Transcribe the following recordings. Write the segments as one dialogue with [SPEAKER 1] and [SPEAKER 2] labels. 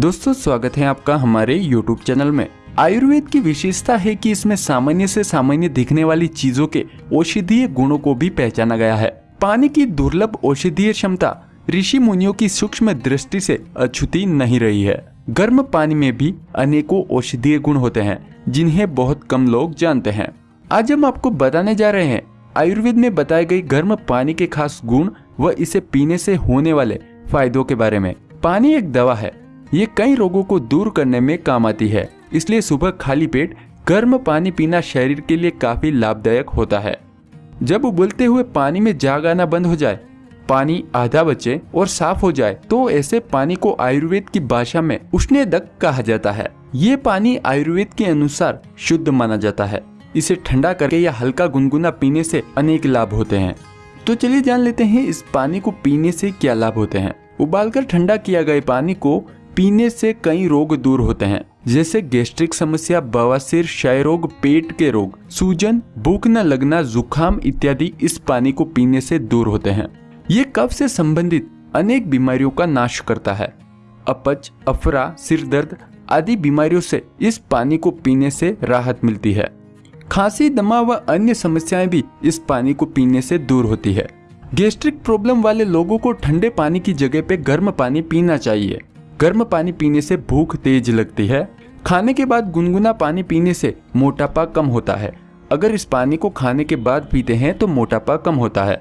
[SPEAKER 1] दोस्तों, स्वागत है आपका हमारे YouTube चैनल में। आयुर्वेद की विशेषता है कि इसमें सामान्य से सामान्य दिखने वाली चीज़ों के औषधीय गुणों को भी पहचाना गया है। पानी की दुर्लभ औषधीय क्षमता ऋषि मुनियों की सूक्ष्म दृष्टि से अछूती नहीं रही है। गर्म पानी में भी अनेकों औषधीय गुण होते हैं, जिन्हें बहुत कम लोग जानते हैं। आज हम आपको बताने जा रहे हैं, आयुर्वेद में बताए गए गर्म पानी के खास गुण व इसे पीने से होने वाले फायदों के बारे में। पानी एक दवा है ये कई रोगों को दूर करने में काम आती है। इसलिए सुबह खाली पेट गर्म पानी पीना शरीर के लिए काफ़ी लाभदायक होता है। जब उबलते हुए पानी में जाग आना बंद हो जाए, पानी आधा बचे और साफ़ हो जाए तो ऐसे पानी को आयुर्वेद की भाषा में उष्णेदक कहा जाता है। ये पानी आयुर्वेद के अनुसार शुद्ध माना जाता है। इसे ठंडा करके या हल्का गुनगुना पीने से अनेक लाभ होते हैं। तो चलिए जान लेते हैं इस पानी को पीने से क्या लाभ होते हैं। उबालकर ठंडा किया गए पानी को पीने से कई रोग दूर होते हैं, जैसे गैस्ट्रिक समस्या, बवासीर क्षय रोग पेट के रोग, सूजन, भूख न लगना, जुकाम इत्यादि इस पानी को पीने से दूर होते हैं। ये कफ से संबंधित अनेक बीमारियों का नाश करता है। अपच, अफरा सिर दर्द आदि बीमारियों से इस पानी को पीने से राहत मिलती है। खांसी, दमा व अन्य समस्याएँ भी इस पानी को पीने से दूर होती है। गैस्ट्रिक प्रॉब्लम वाले लोगों को ठंडे पानी की जगह पे गर्म पानी पीना चाहिए। गर्म पानी पीने से भूख तेज लगती है। खाने के बाद गुनगुना पानी पीने से मोटापा कम होता है। अगर इस पानी को खाने के बाद पीते हैं तो मोटापा कम होता है।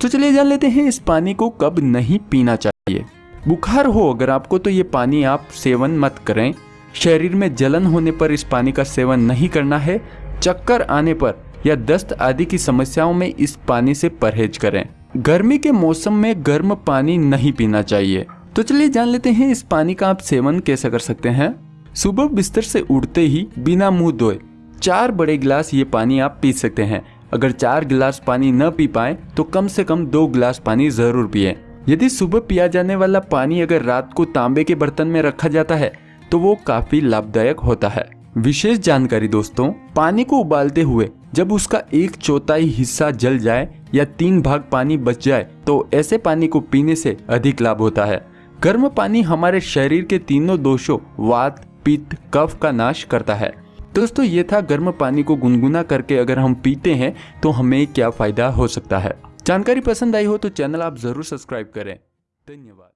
[SPEAKER 1] तो चलिए जान लेते हैं इस पानी को कब नहीं पीना चाहिए। बुखार हो अगर आपको तो ये पानी आप सेवन मत करें। शरीर में जलन होने पर इस पानी का सेवन नहीं करना है। चक्कर आने पर या दस्त आदि की समस्याओं में इस पानी से परहेज करें। गर्मी के मौसम में गर्म पानी नहीं पीना चाहिए। तो चलिए जान लेते हैं इस पानी का आप सेवन कैसे कर सकते हैं। सुबह बिस्तर से उठते ही बिना मुँह धोए चार बड़े गिलास ये पानी आप पी सकते हैं। अगर चार गिलास पानी न पी पाए तो कम से कम दो गिलास पानी ज़रूर पिए। यदि सुबह पिया जाने वाला पानी अगर रात को तांबे के बर्तन में रखा जाता है तो वो काफ़ी लाभदायक होता है। विशेष जानकारी दोस्तों, पानी को उबालते हुए जब उसका एक चौथाई हिस्सा जल जाए या तीन भाग पानी बच जाए तो ऐसे पानी को पीने से अधिक लाभ होता है। गर्म पानी हमारे शरीर के तीनों दोषों, वात पित्त कफ का नाश करता है। दोस्तों, ये था गर्म पानी को गुनगुना करके अगर हम पीते हैं तो हमें क्या फ़ायदा हो सकता है। जानकारी पसंद आई हो तो चैनल आप ज़रूर सब्सक्राइब करें। धन्यवाद।